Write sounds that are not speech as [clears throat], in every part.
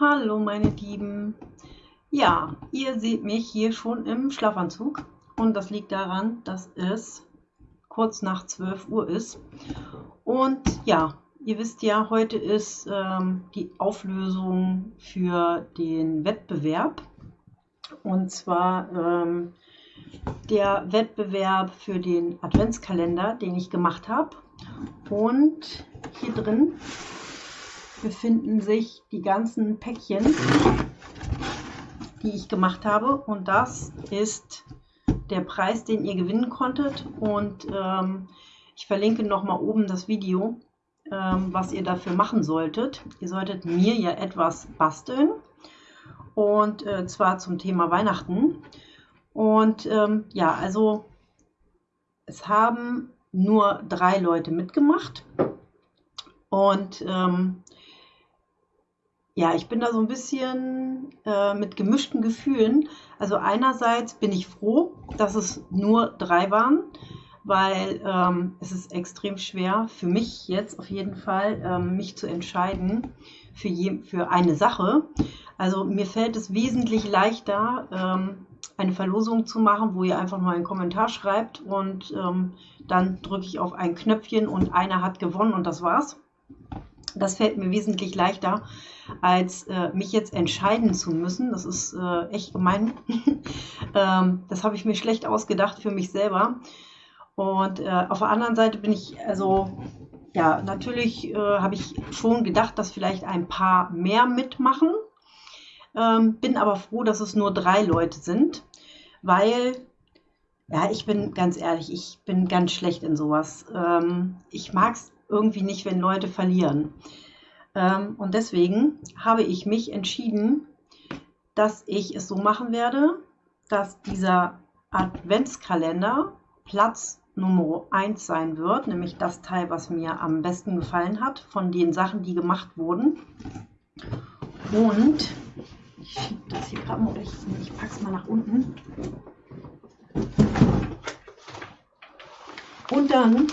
Hallo meine Lieben. Ja, ihr seht mich hier schon im Schlafanzug und das liegt daran, dass es kurz nach 12 Uhr ist. Und ja, ihr wisst ja, heute ist ähm, die Auflösung für den Wettbewerb. Und zwar ähm, der Wettbewerb für den Adventskalender, den ich gemacht habe. Und hier drin befinden sich die ganzen Päckchen, die ich gemacht habe. Und das ist der Preis, den ihr gewinnen konntet. Und ähm, ich verlinke nochmal oben das Video, ähm, was ihr dafür machen solltet. Ihr solltet mir ja etwas basteln. Und äh, zwar zum Thema Weihnachten. Und ähm, ja, also es haben nur drei Leute mitgemacht. Und ähm, ja, ich bin da so ein bisschen äh, mit gemischten Gefühlen. Also einerseits bin ich froh, dass es nur drei waren, weil ähm, es ist extrem schwer für mich jetzt auf jeden Fall, ähm, mich zu entscheiden für, je, für eine Sache. Also mir fällt es wesentlich leichter, ähm, eine Verlosung zu machen, wo ihr einfach nur einen Kommentar schreibt und ähm, dann drücke ich auf ein Knöpfchen und einer hat gewonnen und das war's. Das fällt mir wesentlich leichter, als äh, mich jetzt entscheiden zu müssen. Das ist äh, echt gemein. [laughs] ähm, das habe ich mir schlecht ausgedacht für mich selber. Und äh, auf der anderen Seite bin ich, also, ja, natürlich äh, habe ich schon gedacht, dass vielleicht ein paar mehr mitmachen. Ähm, bin aber froh, dass es nur drei Leute sind, weil ja, ich bin ganz ehrlich, ich bin ganz schlecht in sowas. Ähm, ich mag es irgendwie nicht, wenn Leute verlieren. Ähm, und deswegen habe ich mich entschieden, dass ich es so machen werde, dass dieser Adventskalender Platz Nummer 1 sein wird, nämlich das Teil, was mir am besten gefallen hat von den Sachen, die gemacht wurden. Und ich schiebe das hier gerade mal, ich, ich packe es mal nach unten. Und dann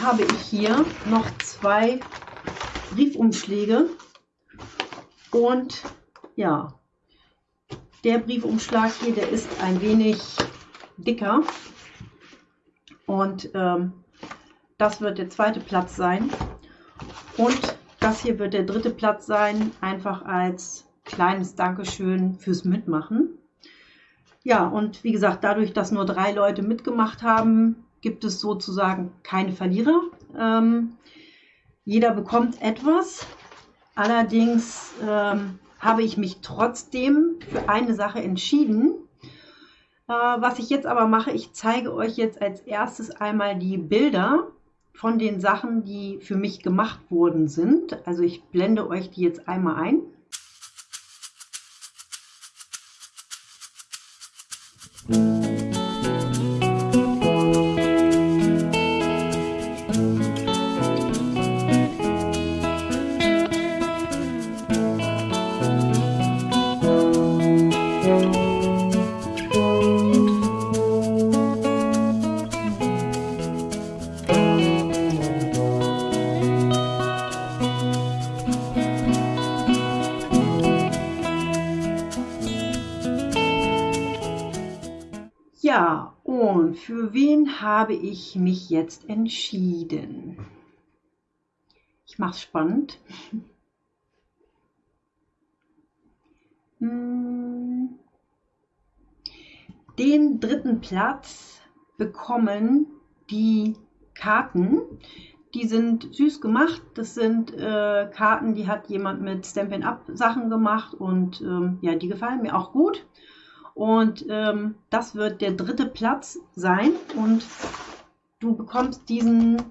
habe ich hier noch zwei Briefumschläge. Und ja, der Briefumschlag hier, der ist ein wenig dicker. Und ähm, das wird der zweite Platz sein. Und das hier wird der dritte Platz sein, einfach als kleines Dankeschön fürs Mitmachen. Ja, und wie gesagt, dadurch, dass nur drei Leute mitgemacht haben, gibt es sozusagen keine Verlierer. Ähm, jeder bekommt etwas. Allerdings ähm, habe ich mich trotzdem für eine Sache entschieden. Äh, was ich jetzt aber mache, ich zeige euch jetzt als erstes einmal die Bilder von den Sachen, die für mich gemacht worden sind. Also ich blende euch die jetzt einmal ein. Und für wen habe ich mich jetzt entschieden? Ich mache es spannend. Hm. Den dritten Platz bekommen die Karten. Die sind süß gemacht. Das sind äh, Karten, die hat jemand mit Stampin' Up Sachen gemacht und ähm, ja, die gefallen mir auch gut. Und ähm, das wird der dritte Platz sein. Und du bekommst diesen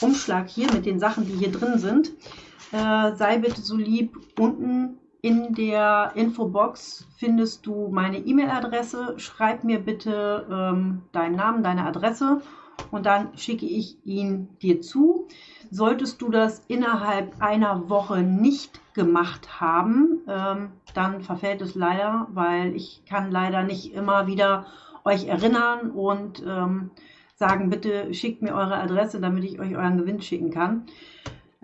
Umschlag hier mit den Sachen, die hier drin sind. Äh, sei bitte so lieb, unten in der Infobox findest du meine E-Mail-Adresse. Schreib mir bitte ähm, deinen Namen, deine Adresse und dann schicke ich ihn dir zu. Solltest du das innerhalb einer Woche nicht gemacht haben, ähm, dann verfällt es leider, weil ich kann leider nicht immer wieder euch erinnern und ähm, sagen, bitte schickt mir eure Adresse, damit ich euch euren Gewinn schicken kann.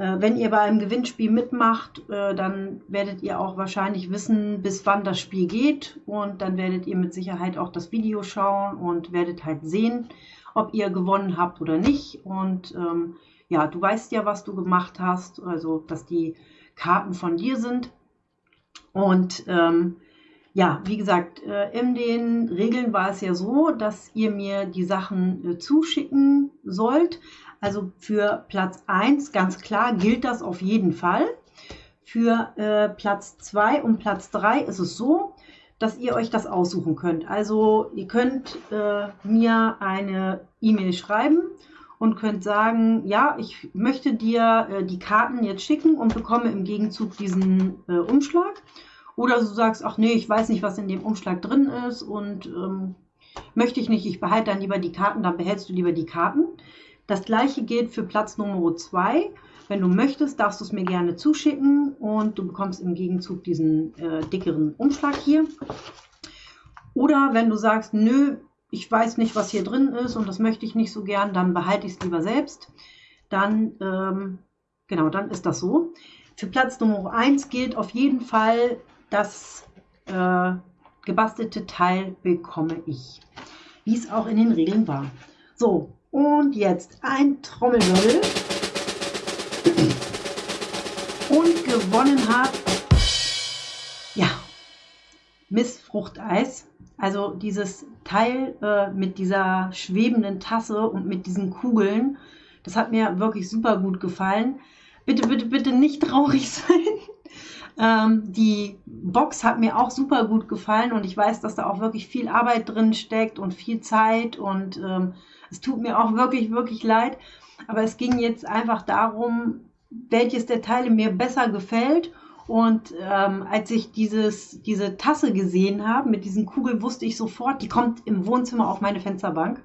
Äh, wenn ihr bei einem Gewinnspiel mitmacht, äh, dann werdet ihr auch wahrscheinlich wissen, bis wann das Spiel geht. Und dann werdet ihr mit Sicherheit auch das Video schauen und werdet halt sehen, ob ihr gewonnen habt oder nicht. Und ähm, ja, du weißt ja, was du gemacht hast, also dass die Karten von dir sind. Und ähm, ja, wie gesagt, äh, in den Regeln war es ja so, dass ihr mir die Sachen äh, zuschicken sollt. Also für Platz 1 ganz klar gilt das auf jeden Fall. Für äh, Platz 2 und Platz 3 ist es so, dass ihr euch das aussuchen könnt. Also ihr könnt äh, mir eine E-Mail schreiben und könnt sagen, ja, ich möchte dir äh, die Karten jetzt schicken und bekomme im Gegenzug diesen äh, Umschlag. Oder du sagst, ach nee, ich weiß nicht, was in dem Umschlag drin ist und ähm, möchte ich nicht, ich behalte dann lieber die Karten, dann behältst du lieber die Karten. Das gleiche gilt für Platz Nummer 2. Wenn du möchtest, darfst du es mir gerne zuschicken und du bekommst im Gegenzug diesen äh, dickeren Umschlag hier. Oder wenn du sagst, nö, ich weiß nicht, was hier drin ist und das möchte ich nicht so gern, dann behalte ich es lieber selbst. Dann, ähm, genau, dann ist das so. Für Platz Nummer 1 gilt auf jeden Fall, das äh, gebastelte Teil bekomme ich, wie es auch in den Regeln war. So, und jetzt ein Trommelwirbel. Und gewonnen hat, ja, Missfruchteis. Also dieses Teil äh, mit dieser schwebenden Tasse und mit diesen Kugeln, das hat mir wirklich super gut gefallen. Bitte, bitte, bitte nicht traurig [laughs] sein. Ähm, die Box hat mir auch super gut gefallen und ich weiß, dass da auch wirklich viel Arbeit drin steckt und viel Zeit und ähm, es tut mir auch wirklich, wirklich leid. Aber es ging jetzt einfach darum, welches der Teile mir besser gefällt. Und ähm, als ich dieses, diese Tasse gesehen habe mit diesen Kugeln, wusste ich sofort, die kommt im Wohnzimmer auf meine Fensterbank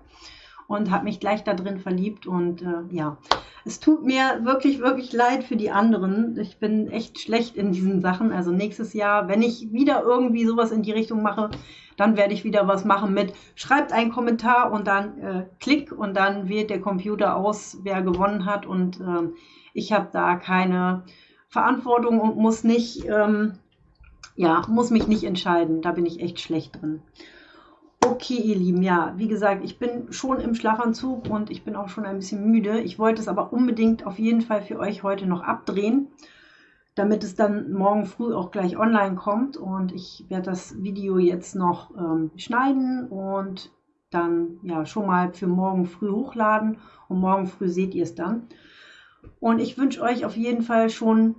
und habe mich gleich da drin verliebt. Und äh, ja, es tut mir wirklich, wirklich leid für die anderen. Ich bin echt schlecht in diesen Sachen. Also nächstes Jahr, wenn ich wieder irgendwie sowas in die Richtung mache, dann werde ich wieder was machen mit, schreibt einen Kommentar und dann äh, klick und dann wählt der Computer aus, wer gewonnen hat. Und äh, ich habe da keine Verantwortung und muss nicht, ähm, ja, muss mich nicht entscheiden. Da bin ich echt schlecht drin. Okay, ihr Lieben, ja, wie gesagt, ich bin schon im Schlafanzug und ich bin auch schon ein bisschen müde. Ich wollte es aber unbedingt auf jeden Fall für euch heute noch abdrehen, damit es dann morgen früh auch gleich online kommt. Und ich werde das Video jetzt noch ähm, schneiden und dann ja schon mal für morgen früh hochladen. Und morgen früh seht ihr es dann. Und ich wünsche euch auf jeden Fall schon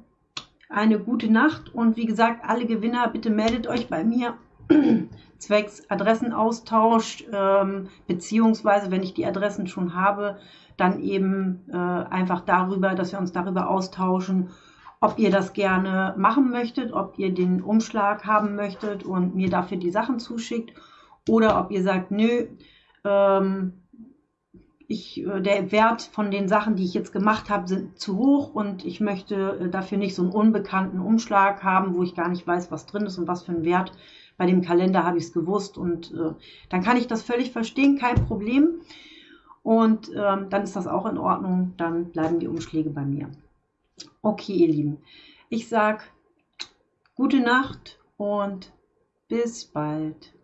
eine gute Nacht. Und wie gesagt, alle Gewinner, bitte meldet euch bei mir [clears throat] zwecks Adressenaustausch, ähm, beziehungsweise wenn ich die Adressen schon habe, dann eben äh, einfach darüber, dass wir uns darüber austauschen, ob ihr das gerne machen möchtet, ob ihr den Umschlag haben möchtet und mir dafür die Sachen zuschickt oder ob ihr sagt, nö, ähm, ich, äh, der Wert von den Sachen, die ich jetzt gemacht habe, sind zu hoch und ich möchte äh, dafür nicht so einen unbekannten Umschlag haben, wo ich gar nicht weiß, was drin ist und was für einen Wert bei dem Kalender habe ich es gewusst und äh, dann kann ich das völlig verstehen, kein Problem. Und ähm, dann ist das auch in Ordnung, dann bleiben die Umschläge bei mir. Okay, ihr Lieben, ich sage gute Nacht und bis bald.